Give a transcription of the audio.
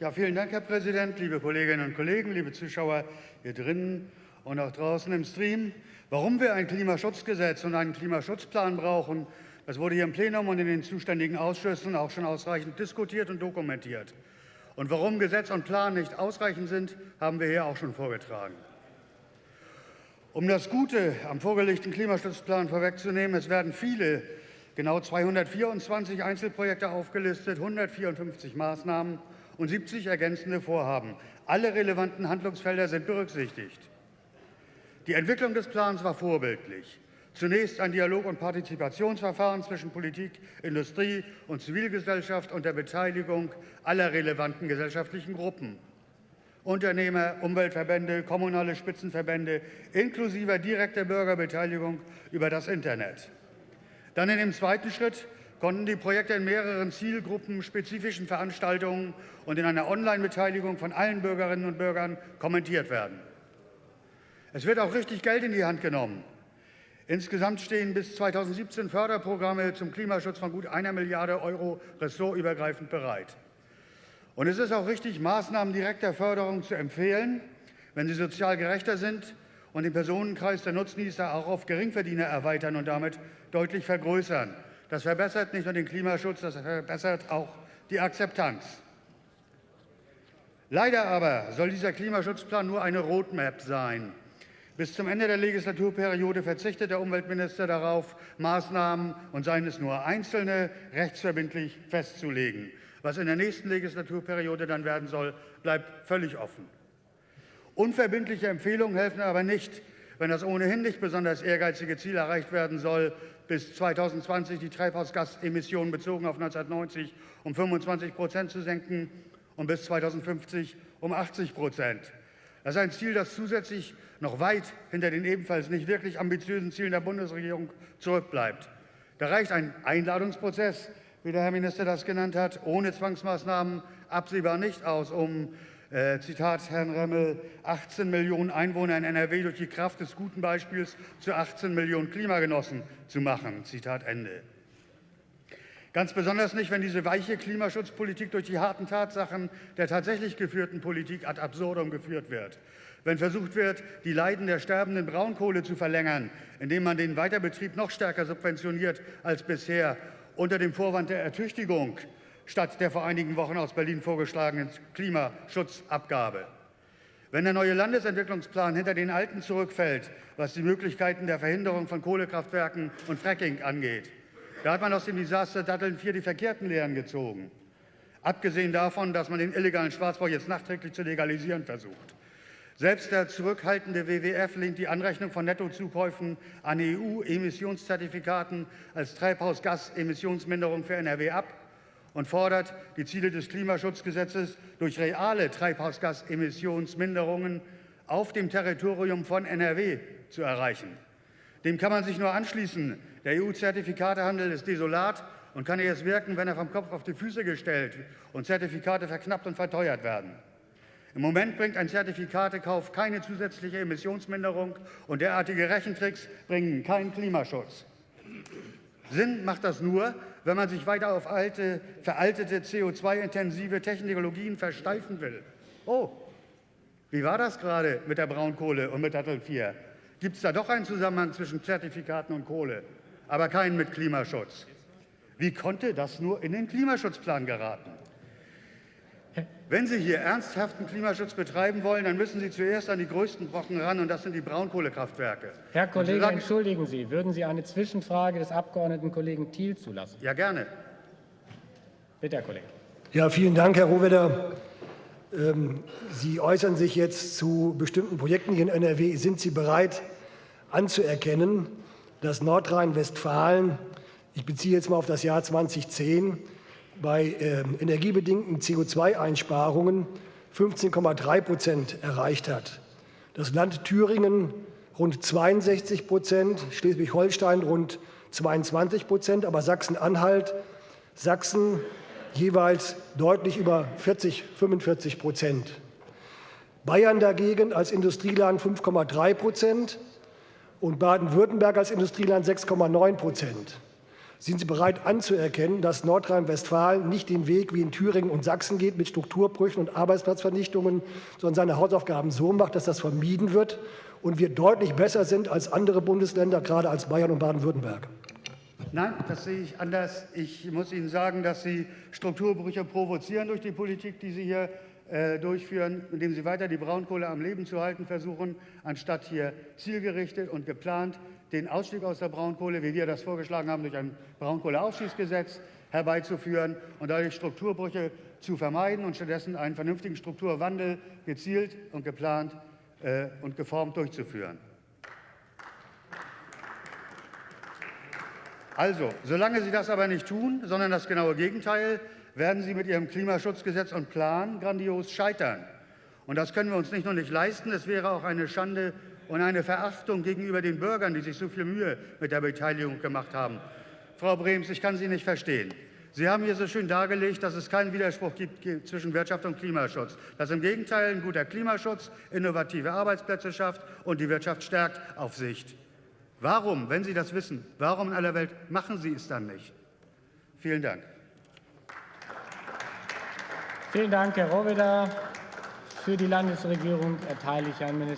Ja, vielen Dank, Herr Präsident, liebe Kolleginnen und Kollegen, liebe Zuschauer hier drinnen und auch draußen im Stream. Warum wir ein Klimaschutzgesetz und einen Klimaschutzplan brauchen, das wurde hier im Plenum und in den zuständigen Ausschüssen auch schon ausreichend diskutiert und dokumentiert. Und warum Gesetz und Plan nicht ausreichend sind, haben wir hier auch schon vorgetragen. Um das Gute am vorgelegten Klimaschutzplan vorwegzunehmen, es werden viele, genau 224 Einzelprojekte aufgelistet, 154 Maßnahmen und 70 ergänzende Vorhaben. Alle relevanten Handlungsfelder sind berücksichtigt. Die Entwicklung des Plans war vorbildlich. Zunächst ein Dialog- und Partizipationsverfahren zwischen Politik, Industrie und Zivilgesellschaft unter Beteiligung aller relevanten gesellschaftlichen Gruppen. Unternehmer, Umweltverbände, kommunale Spitzenverbände inklusive direkter Bürgerbeteiligung über das Internet. Dann in dem zweiten Schritt konnten die Projekte in mehreren Zielgruppen, spezifischen Veranstaltungen und in einer Online-Beteiligung von allen Bürgerinnen und Bürgern kommentiert werden. Es wird auch richtig Geld in die Hand genommen. Insgesamt stehen bis 2017 Förderprogramme zum Klimaschutz von gut einer Milliarde Euro ressortübergreifend bereit. Und es ist auch richtig, Maßnahmen direkter Förderung zu empfehlen, wenn sie sozial gerechter sind und den Personenkreis der Nutznießer auch auf Geringverdiener erweitern und damit deutlich vergrößern. Das verbessert nicht nur den Klimaschutz, das verbessert auch die Akzeptanz. Leider aber soll dieser Klimaschutzplan nur eine Roadmap sein. Bis zum Ende der Legislaturperiode verzichtet der Umweltminister darauf, Maßnahmen und seien es nur einzelne rechtsverbindlich festzulegen. Was in der nächsten Legislaturperiode dann werden soll, bleibt völlig offen. Unverbindliche Empfehlungen helfen aber nicht, wenn das ohnehin nicht besonders ehrgeizige Ziel erreicht werden soll, bis 2020 die Treibhausgasemissionen bezogen auf 1990 um 25 Prozent zu senken und bis 2050 um 80 Prozent. Das ist ein Ziel, das zusätzlich noch weit hinter den ebenfalls nicht wirklich ambitiösen Zielen der Bundesregierung zurückbleibt. Da reicht ein Einladungsprozess, wie der Herr Minister das genannt hat, ohne Zwangsmaßnahmen absehbar nicht aus, um äh, Zitat Herrn Remmel, 18 Millionen Einwohner in NRW durch die Kraft des guten Beispiels zu 18 Millionen Klimagenossen zu machen. Zitat Ende. Ganz besonders nicht, wenn diese weiche Klimaschutzpolitik durch die harten Tatsachen der tatsächlich geführten Politik ad absurdum geführt wird. Wenn versucht wird, die Leiden der sterbenden Braunkohle zu verlängern, indem man den Weiterbetrieb noch stärker subventioniert als bisher, unter dem Vorwand der Ertüchtigung statt der vor einigen Wochen aus Berlin vorgeschlagenen Klimaschutzabgabe. Wenn der neue Landesentwicklungsplan hinter den alten zurückfällt, was die Möglichkeiten der Verhinderung von Kohlekraftwerken und Fracking angeht, da hat man aus dem Desaster Datteln 4 die verkehrten Lehren gezogen. Abgesehen davon, dass man den illegalen Schwarzbau jetzt nachträglich zu legalisieren versucht. Selbst der zurückhaltende WWF lehnt die Anrechnung von Nettozukäufen an EU-Emissionszertifikaten als Treibhausgasemissionsminderung für NRW ab und fordert, die Ziele des Klimaschutzgesetzes durch reale Treibhausgasemissionsminderungen auf dem Territorium von NRW zu erreichen. Dem kann man sich nur anschließen. Der EU-Zertifikatehandel ist desolat und kann erst wirken, wenn er vom Kopf auf die Füße gestellt und Zertifikate verknappt und verteuert werden. Im Moment bringt ein Zertifikatekauf keine zusätzliche Emissionsminderung und derartige Rechentricks bringen keinen Klimaschutz. Sinn macht das nur, wenn man sich weiter auf alte, veraltete CO2-intensive Technologien versteifen will. Oh, wie war das gerade mit der Braunkohle und mit Dattel 4? Gibt es da doch einen Zusammenhang zwischen Zertifikaten und Kohle, aber keinen mit Klimaschutz? Wie konnte das nur in den Klimaschutzplan geraten? Wenn Sie hier ernsthaften Klimaschutz betreiben wollen, dann müssen Sie zuerst an die größten Brocken ran, und das sind die Braunkohlekraftwerke. Herr Kollege, sagen, entschuldigen Sie, würden Sie eine Zwischenfrage des Abgeordneten Kollegen Thiel zulassen? Ja, gerne. Bitte, Herr Kollege. Ja, vielen Dank, Herr Rohwedder. Ähm, Sie äußern sich jetzt zu bestimmten Projekten hier in NRW. Sind Sie bereit anzuerkennen, dass Nordrhein-Westfalen, ich beziehe jetzt mal auf das Jahr 2010, bei äh, energiebedingten CO2-Einsparungen 15,3 Prozent erreicht hat. Das Land Thüringen rund 62 Prozent, Schleswig-Holstein rund 22 Prozent, aber Sachsen-Anhalt, Sachsen jeweils deutlich über 40, 45 Prozent. Bayern dagegen als Industrieland 5,3 Prozent und Baden-Württemberg als Industrieland 6,9 Prozent. Sind Sie bereit anzuerkennen, dass Nordrhein-Westfalen nicht den Weg wie in Thüringen und Sachsen geht mit Strukturbrüchen und Arbeitsplatzvernichtungen, sondern seine Hausaufgaben so macht, dass das vermieden wird und wir deutlich besser sind als andere Bundesländer, gerade als Bayern und Baden-Württemberg? Nein, das sehe ich anders. Ich muss Ihnen sagen, dass Sie Strukturbrüche provozieren durch die Politik, die Sie hier äh, durchführen, indem Sie weiter die Braunkohle am Leben zu halten versuchen, anstatt hier zielgerichtet und geplant den Ausstieg aus der Braunkohle, wie wir das vorgeschlagen haben, durch ein Braunkohleausschießgesetz herbeizuführen und dadurch Strukturbrüche zu vermeiden und stattdessen einen vernünftigen Strukturwandel gezielt und geplant äh, und geformt durchzuführen. Also, solange Sie das aber nicht tun, sondern das genaue Gegenteil, werden Sie mit Ihrem Klimaschutzgesetz und Plan grandios scheitern. Und das können wir uns nicht nur nicht leisten, es wäre auch eine Schande und eine Verachtung gegenüber den Bürgern, die sich so viel Mühe mit der Beteiligung gemacht haben. Frau Brems, ich kann Sie nicht verstehen. Sie haben hier so schön dargelegt, dass es keinen Widerspruch gibt zwischen Wirtschaft und Klimaschutz. Dass im Gegenteil ein guter Klimaschutz innovative Arbeitsplätze schafft und die Wirtschaft stärkt auf Sicht. Warum, wenn Sie das wissen, warum in aller Welt machen Sie es dann nicht? Vielen Dank. Vielen Dank, Herr Rohwedder. Für die Landesregierung erteile ich Herrn Minister